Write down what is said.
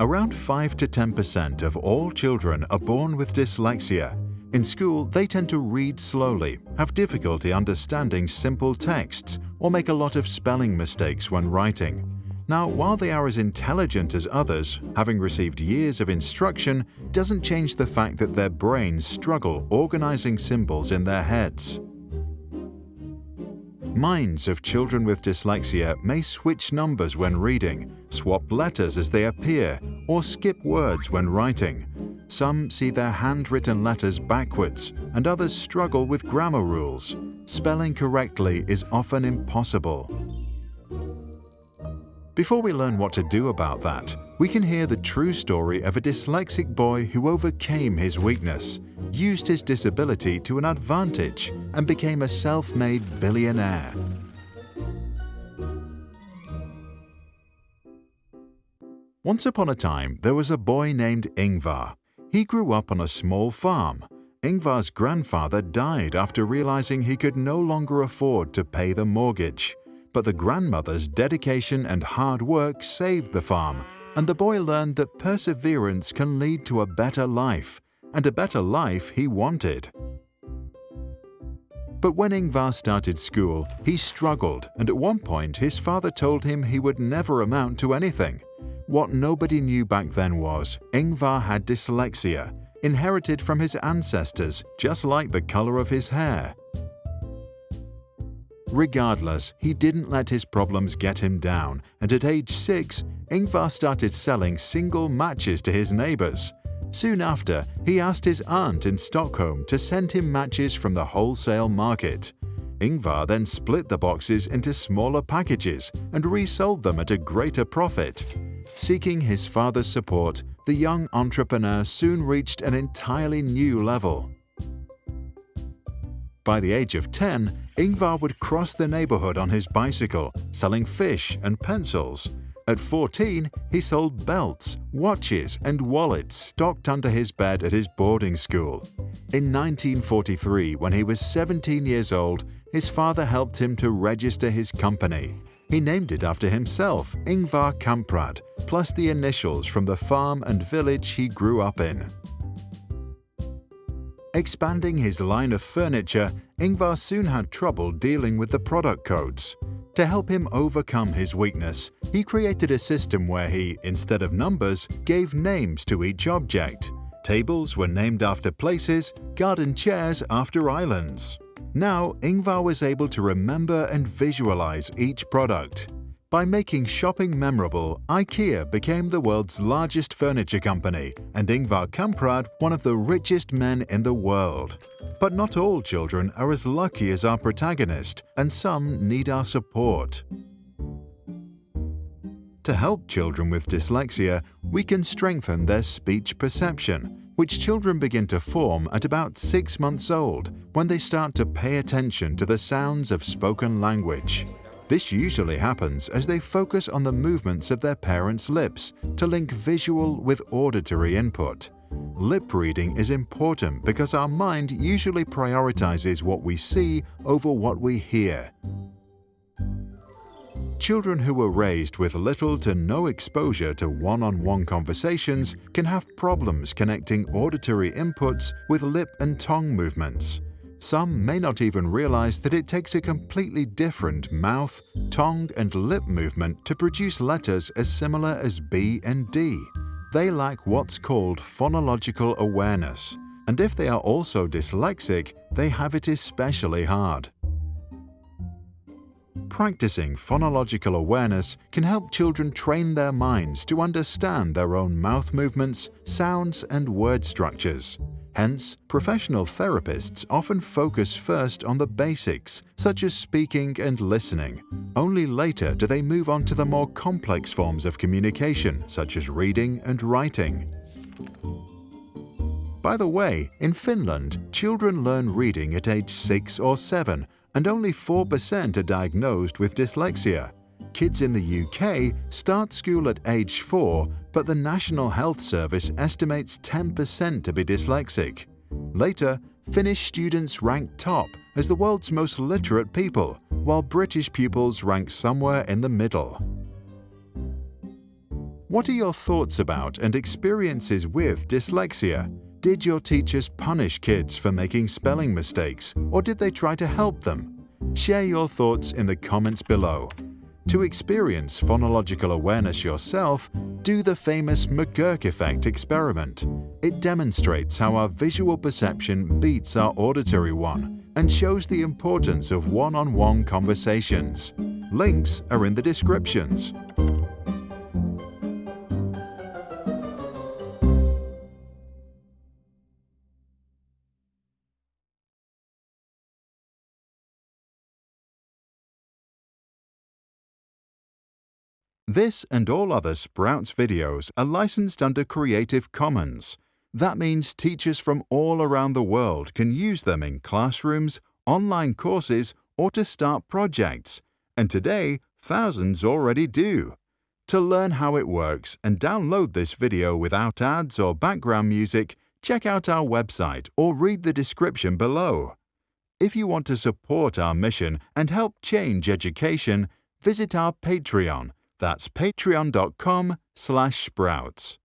Around 5 to 10% of all children are born with dyslexia. In school, they tend to read slowly, have difficulty understanding simple texts, or make a lot of spelling mistakes when writing. Now, while they are as intelligent as others, having received years of instruction doesn't change the fact that their brains struggle organizing symbols in their heads. Minds of children with dyslexia may switch numbers when reading, swap letters as they appear, or skip words when writing. Some see their handwritten letters backwards, and others struggle with grammar rules. Spelling correctly is often impossible. Before we learn what to do about that, we can hear the true story of a dyslexic boy who overcame his weakness, used his disability to an advantage, and became a self-made billionaire. Once upon a time, there was a boy named Ingvar. He grew up on a small farm. Ingvar's grandfather died after realizing he could no longer afford to pay the mortgage. But the grandmother's dedication and hard work saved the farm, and the boy learned that perseverance can lead to a better life, and a better life he wanted. But when Ingvar started school, he struggled, and at one point his father told him he would never amount to anything. What nobody knew back then was Ingvar had dyslexia, inherited from his ancestors, just like the color of his hair. Regardless, he didn't let his problems get him down, and at age 6, Ingvar started selling single matches to his neighbors. Soon after, he asked his aunt in Stockholm to send him matches from the wholesale market. Ingvar then split the boxes into smaller packages and resold them at a greater profit. Seeking his father's support, the young entrepreneur soon reached an entirely new level. By the age of 10, Ingvar would cross the neighborhood on his bicycle, selling fish and pencils. At 14, he sold belts, watches, and wallets stocked under his bed at his boarding school. In 1943, when he was 17 years old, his father helped him to register his company. He named it after himself, Ingvar Kamprad, plus the initials from the farm and village he grew up in. Expanding his line of furniture, Ingvar soon had trouble dealing with the product codes. To help him overcome his weakness, he created a system where he, instead of numbers, gave names to each object. Tables were named after places, garden chairs after islands. Now, Ingvar was able to remember and visualize each product. By making shopping memorable, IKEA became the world's largest furniture company and Ingvar Kamprad one of the richest men in the world. But not all children are as lucky as our protagonist, and some need our support. To help children with dyslexia, we can strengthen their speech perception, which children begin to form at about six months old when they start to pay attention to the sounds of spoken language. This usually happens as they focus on the movements of their parents' lips to link visual with auditory input. Lip reading is important because our mind usually prioritizes what we see over what we hear. Children who were raised with little to no exposure to one-on-one -on -one conversations can have problems connecting auditory inputs with lip and tongue movements. Some may not even realize that it takes a completely different mouth, tongue and lip movement to produce letters as similar as B and D. They lack what's called phonological awareness, and if they are also dyslexic, they have it especially hard. Practicing phonological awareness can help children train their minds to understand their own mouth movements, sounds and word structures. Hence, professional therapists often focus first on the basics, such as speaking and listening. Only later do they move on to the more complex forms of communication, such as reading and writing. By the way, in Finland, children learn reading at age 6 or 7, and only 4% are diagnosed with dyslexia. Kids in the UK start school at age 4, but the National Health Service estimates 10% to be dyslexic. Later, Finnish students rank top as the world's most literate people, while British pupils rank somewhere in the middle. What are your thoughts about and experiences with dyslexia? Did your teachers punish kids for making spelling mistakes, or did they try to help them? Share your thoughts in the comments below. To experience phonological awareness yourself, do the famous McGurk effect experiment. It demonstrates how our visual perception beats our auditory one and shows the importance of one-on-one -on -one conversations. Links are in the descriptions. This and all other Sprouts videos are licensed under Creative Commons. That means teachers from all around the world can use them in classrooms, online courses, or to start projects. And today, thousands already do. To learn how it works and download this video without ads or background music, check out our website or read the description below. If you want to support our mission and help change education, visit our Patreon that's patreon.com slash sprouts.